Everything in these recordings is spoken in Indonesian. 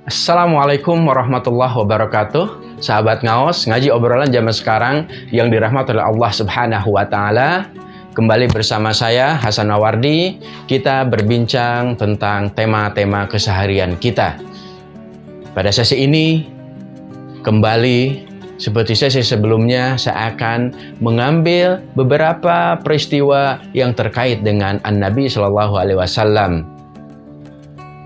Assalamualaikum warahmatullahi wabarakatuh. Sahabat ngaos, ngaji obrolan zaman sekarang yang dirahmati oleh Allah subhanahu wa ta'ala. Kembali bersama saya Hasan Nawardi Kita berbincang tentang tema-tema keseharian kita. Pada sesi ini Kembali seperti sesi sebelumnya Saya akan mengambil beberapa peristiwa yang terkait dengan An-Nabi Shallallahu Alaihi Wasallam.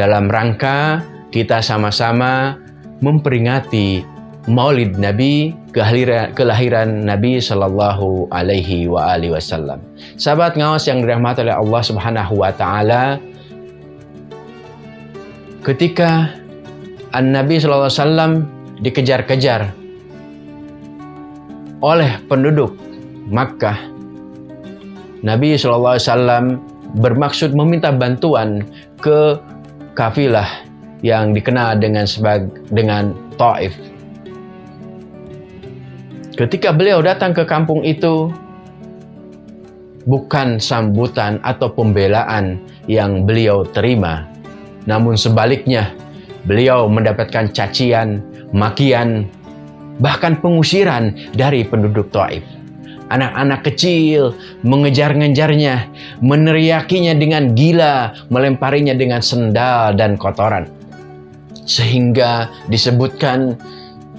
Dalam rangka kita sama-sama memperingati Maulid Nabi kelahiran, Nabi Shallallahu Alaihi Wasallam. Sahabat ngawas yang dirahmati oleh Allah Subhanahu Wa Taala, ketika An Nabi Shallallahu Alaihi Wasallam dikejar-kejar oleh penduduk Makkah, Nabi Shallallahu Alaihi Wasallam bermaksud meminta bantuan ke kafilah yang dikenal dengan sebagai dengan Taif. Ketika beliau datang ke kampung itu, bukan sambutan atau pembelaan yang beliau terima, namun sebaliknya beliau mendapatkan cacian, makian, bahkan pengusiran dari penduduk Taif. Anak-anak kecil mengejar-ngejarnya, meneriakinya dengan gila, melemparinya dengan sendal dan kotoran. Sehingga disebutkan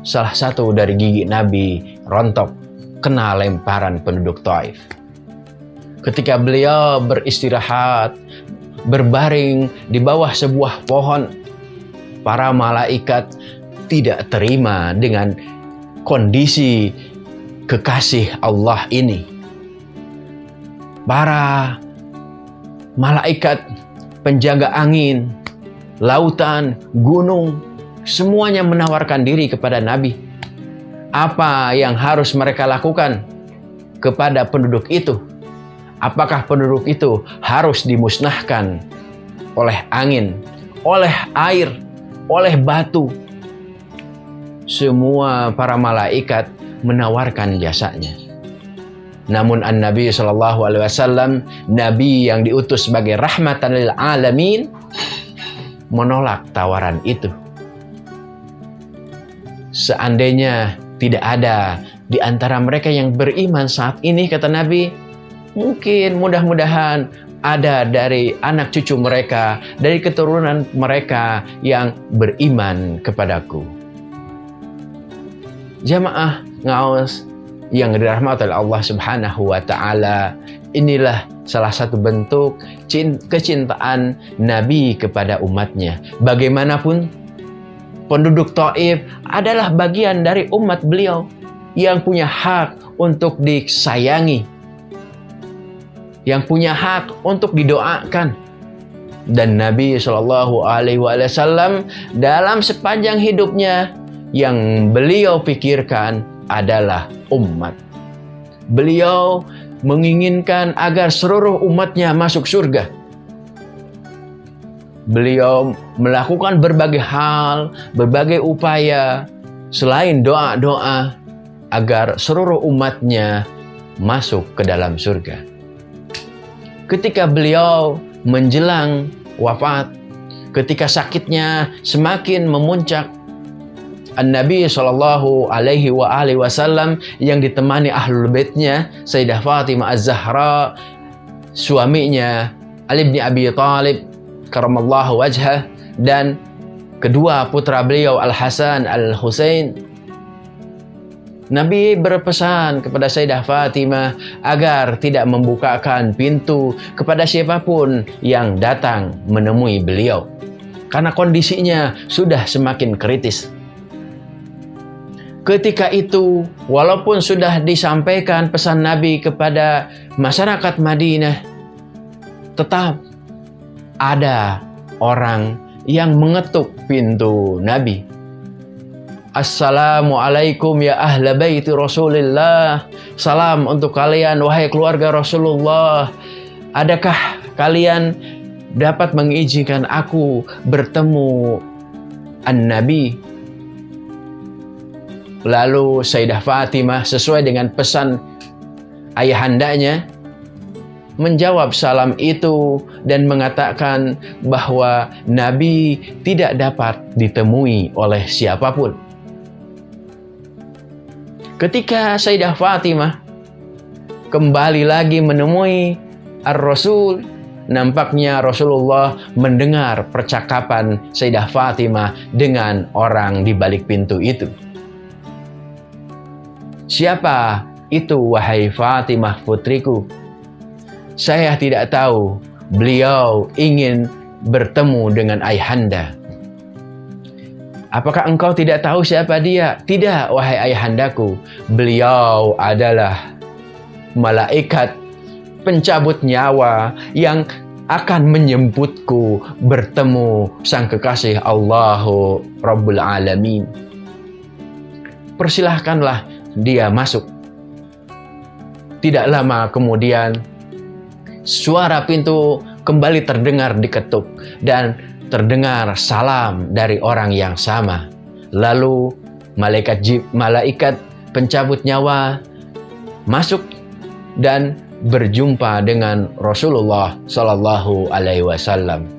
salah satu dari gigi Nabi rontok kena lemparan penduduk Taif. Ketika beliau beristirahat, berbaring di bawah sebuah pohon, para malaikat tidak terima dengan kondisi kekasih Allah ini. Para malaikat penjaga angin, lautan, gunung, semuanya menawarkan diri kepada Nabi apa yang harus mereka lakukan kepada penduduk itu? Apakah penduduk itu harus dimusnahkan oleh angin, oleh air, oleh batu? Semua para malaikat menawarkan jasanya. Namun An-Nabi Shallallahu Alaihi Wasallam, Nabi yang diutus sebagai rahmatan lil alamin, menolak tawaran itu. Seandainya tidak ada di antara mereka yang beriman saat ini, kata Nabi, mungkin mudah-mudahan ada dari anak cucu mereka, dari keturunan mereka yang beriman kepadaku. Jamaah ngaos yang dirahmati Allah Subhanahu wa taala, inilah salah satu bentuk kecintaan Nabi kepada umatnya. Bagaimanapun penduduk Taif adalah bagian dari umat beliau yang punya hak untuk disayangi, yang punya hak untuk didoakan. Dan Nabi Shallallahu Alaihi Wasallam dalam sepanjang hidupnya yang beliau pikirkan adalah umat. Beliau menginginkan agar seluruh umatnya masuk surga beliau melakukan berbagai hal, berbagai upaya selain doa-doa agar seluruh umatnya masuk ke dalam surga. Ketika beliau menjelang wafat, ketika sakitnya semakin memuncak, An-Nabi Shallallahu Alaihi wa alihi Wasallam yang ditemani ahlul baitnya Sayyidah Fatimah Az-Zahra, suaminya Ali bin Abi Talib karamallahu wajhah dan kedua putra beliau Al-Hasan Al-Husain Nabi berpesan kepada Sayyidah Fatimah agar tidak membukakan pintu kepada siapa pun yang datang menemui beliau. Karena kondisinya sudah semakin kritis. Ketika itu, walaupun sudah disampaikan pesan Nabi kepada masyarakat Madinah, tetap ada orang yang mengetuk pintu Nabi. Assalamualaikum ya ahla baiti Rasulullah. Salam untuk kalian wahai keluarga Rasulullah. Adakah kalian dapat mengizinkan aku bertemu An-Nabi? Lalu Sayyidah Fatimah sesuai dengan pesan ayahandanya menjawab salam itu dan mengatakan bahwa Nabi tidak dapat ditemui oleh siapa pun. Ketika Sayyidah Fatimah kembali lagi menemui Ar-Rasul, nampaknya Rasulullah mendengar percakapan Sayyidah Fatimah dengan orang di balik pintu itu. Siapa itu wahai Fatimah putriku? Saya tidak tahu beliau ingin bertemu dengan ayahanda. Apakah engkau tidak tahu siapa dia? Tidak, wahai ayahandaku. Beliau adalah malaikat pencabut nyawa yang akan menyebutku bertemu sang kekasih Allahu Rabbul Alamin. Persilahkanlah dia masuk. Tidak lama kemudian, suara pintu kembali terdengar diketuk dan terdengar salam dari orang yang sama. Lalu malaikat malaikat pencabut nyawa masuk dan berjumpa dengan Rasulullah Shallallahu Alaihi Wasallam,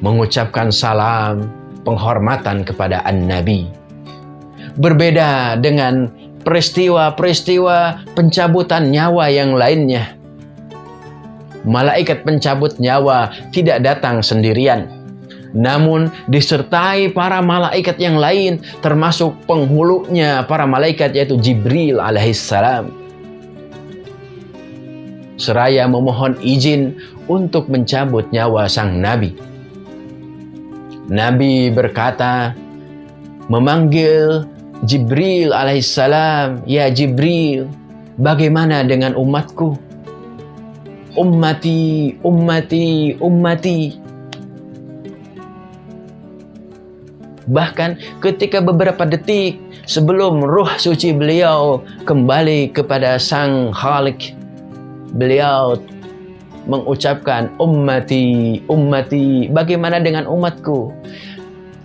mengucapkan salam penghormatan kepada An Nabi. Berbeda dengan peristiwa-peristiwa pencabutan nyawa yang lainnya. Malaikat pencabut nyawa tidak datang sendirian, namun disertai para malaikat yang lain, termasuk penghulunya para malaikat yaitu Jibril alaihissalam. Seraya memohon izin untuk mencabut nyawa sang nabi. Nabi berkata, memanggil Jibril alaihissalam, Ya Jibril, bagaimana dengan umatku? Ummati, ummati, ummati. Bahkan ketika beberapa detik sebelum ruh suci beliau kembali kepada sang Khalik, beliau mengucapkan ummati, ummati, bagaimana dengan umatku?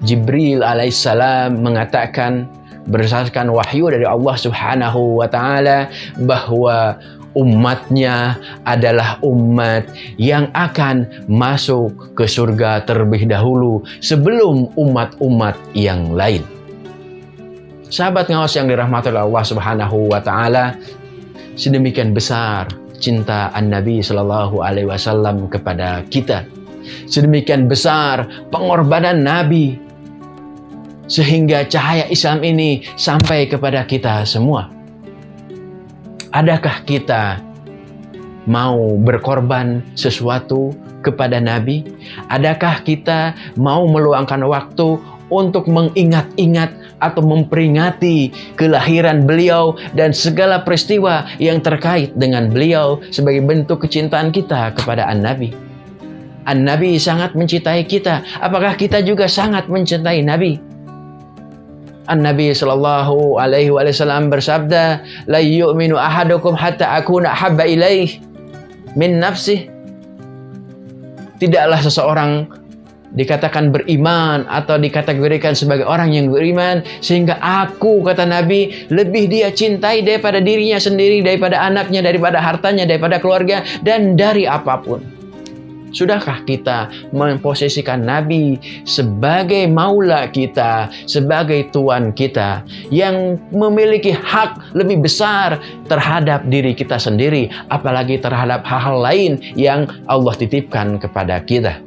Jibril alaihissalam mengatakan, berdasarkan wahyu dari Allah Subhanahu wa taala bahwa umatnya adalah umat yang akan masuk ke surga terlebih dahulu sebelum umat-umat yang lain. Sahabat ngawas yang dirahmati oleh Allah Subhanahu wa taala, sedemikian besar cinta An-Nabi Shallallahu alaihi wasallam kepada kita. Sedemikian besar pengorbanan Nabi sehingga cahaya Islam ini sampai kepada kita semua. Adakah kita mau berkorban sesuatu kepada Nabi? Adakah kita mau meluangkan waktu untuk mengingat-ingat atau memperingati kelahiran beliau dan segala peristiwa yang terkait dengan beliau sebagai bentuk kecintaan kita kepada An-Nabi? An-Nabi sangat mencintai kita. Apakah kita juga sangat mencintai Nabi? An-Nabi sallallahu alaihi wasallam bersabda, "La yu'minu ahadukum hatta akuna habba ilaih min nafsih." Tidaklah seseorang dikatakan beriman atau dikategorikan sebagai orang yang beriman sehingga aku kata Nabi lebih dia cintai daripada dirinya sendiri daripada anaknya daripada hartanya daripada keluarga dan dari apa pun Sudahkah kita memposisikan Nabi sebagai maula kita, sebagai tuan kita yang memiliki hak lebih besar terhadap diri kita sendiri, apalagi terhadap hal-hal lain yang Allah titipkan kepada kita?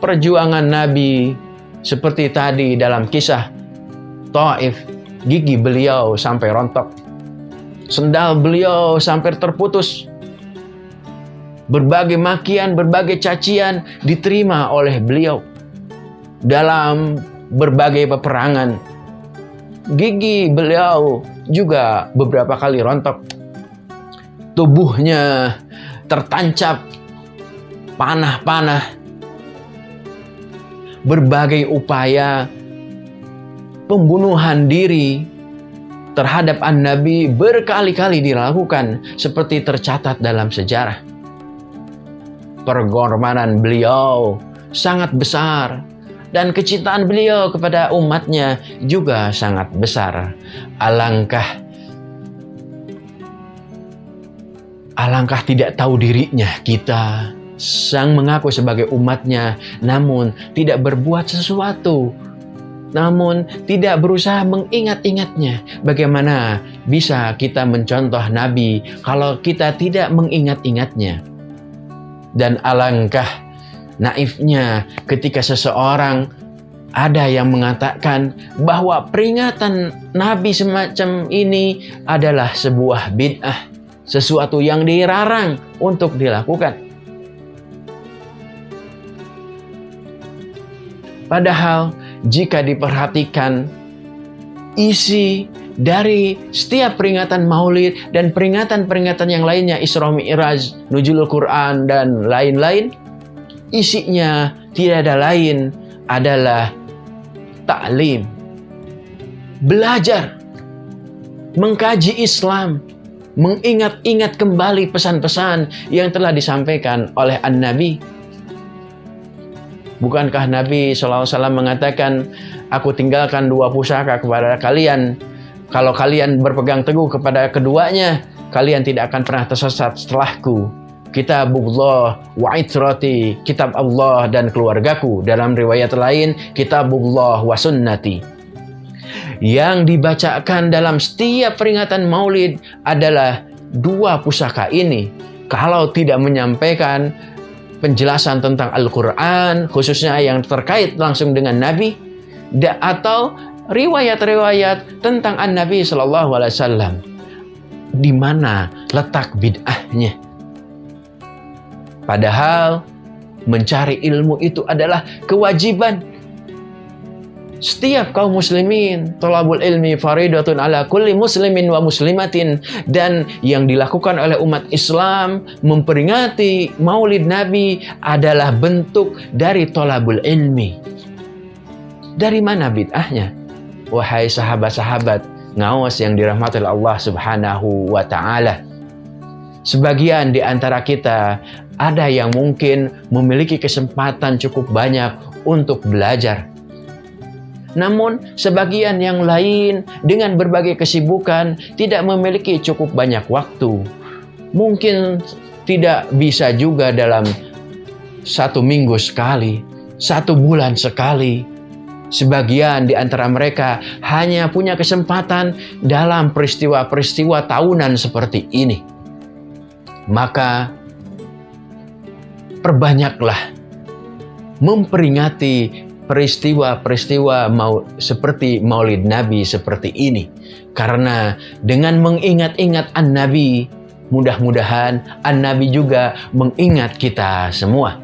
Perjuangan Nabi seperti tadi dalam kisah Taif, gigi beliau sampai rontok Sendal beliau sampai terputus. Berbagai makian, berbagai cacian diterima oleh beliau dalam berbagai peperangan. Gigi beliau juga beberapa kali rontok. Tubuhnya tertancap panah-panah. Berbagai upaya pembunuhan diri terhadap An-Nabi berkali-kali dilakukan seperti tercatat dalam sejarah. Pengorbanan beliau sangat besar dan kecintaan beliau kepada umatnya juga sangat besar. Alangkah alangkah tidak tahu dirinya kita sang mengaku sebagai umatnya namun tidak berbuat sesuatu namun tidak berusaha mengingat-ingatnya. Bagaimana bisa kita mencontoh Nabi kalau kita tidak mengingat-ingatnya? Dan alangkah naifnya ketika seseorang ada yang mengatakan bahwa peringatan Nabi semacam ini adalah sebuah bid'ah, sesuatu yang dilarang untuk dilakukan. Padahal jika diperhatikan isi dari setiap peringatan maulid dan peringatan-peringatan yang lainnya Isra Mi'raj, Nuzulul Quran dan lain-lain isinya tidak ada lain adalah taklim belajar mengkaji Islam mengingat-ingat kembali pesan-pesan yang telah disampaikan oleh An-Nabi Bukankah Nabi SAW mengatakan, Aku tinggalkan dua pusaka kepada kalian. Kalau kalian berpegang teguh kepada keduanya, kalian tidak akan pernah tersesat setelahku. Kitabullah wa itrati, kitab Allah dan keluargaku. Dalam riwayat lain, kitabullah wa sunnati. Yang dibacakan dalam setiap peringatan maulid adalah dua pusaka ini. Kalau tidak menyampaikan penjelasan tentang Al-Quran, khususnya yang terkait langsung dengan Nabi, atau riwayat-riwayat tentang An-Nabi Shallallahu Alaihi Wasallam. Di mana letak bid'ahnya? Padahal mencari ilmu itu adalah kewajiban setiap kaum muslimin, tolabul ilmi faridatun ala kulli muslimin wa muslimatin. Dan yang dilakukan oleh umat Islam memperingati maulid Nabi adalah bentuk dari tolabul ilmi. Dari mana bid'ahnya? Wahai sahabat-sahabat, ngawas yang dirahmati Allah subhanahu wa ta'ala. Sebagian di antara kita ada yang mungkin memiliki kesempatan cukup banyak untuk belajar namun, sebagian yang lain dengan berbagai kesibukan tidak memiliki cukup banyak waktu. Mungkin tidak bisa juga dalam satu minggu sekali, satu bulan sekali. Sebagian di antara mereka hanya punya kesempatan dalam peristiwa-peristiwa tahunan seperti ini. Maka, perbanyaklah memperingati peristiwa-peristiwa mau seperti Maulid Nabi seperti ini. Karena dengan mengingat-ingat An-Nabi, mudah-mudahan An-Nabi juga mengingat kita semua.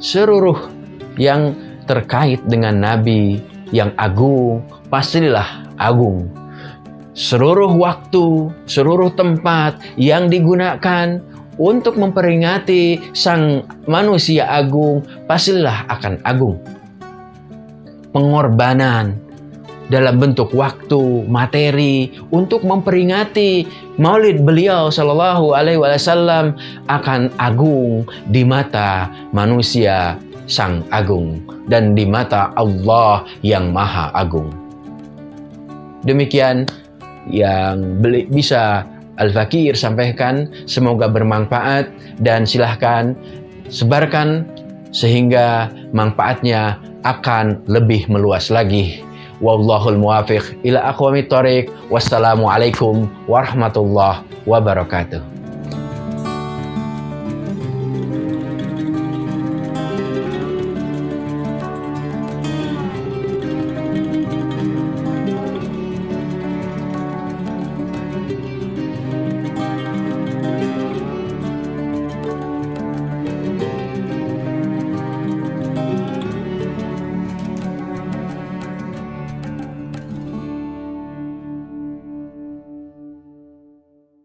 Seluruh yang terkait dengan Nabi yang agung, pastilah agung. Seluruh waktu, seluruh tempat yang digunakan untuk memperingati sang manusia agung, pastilah akan agung. Pengorbanan dalam bentuk waktu, materi untuk memperingati Maulid beliau Shallallahu Alaihi Wasallam akan agung di mata manusia sang agung dan di mata Allah yang maha agung. Demikian yang bisa Al-Fakir sampaikan. Semoga bermanfaat dan silahkan sebarkan sehingga manfaatnya akan lebih meluas lagi. Wallahul muwafiq ila aqwamit thoriq. Wassalamualaikum warahmatullahi wabarakatuh.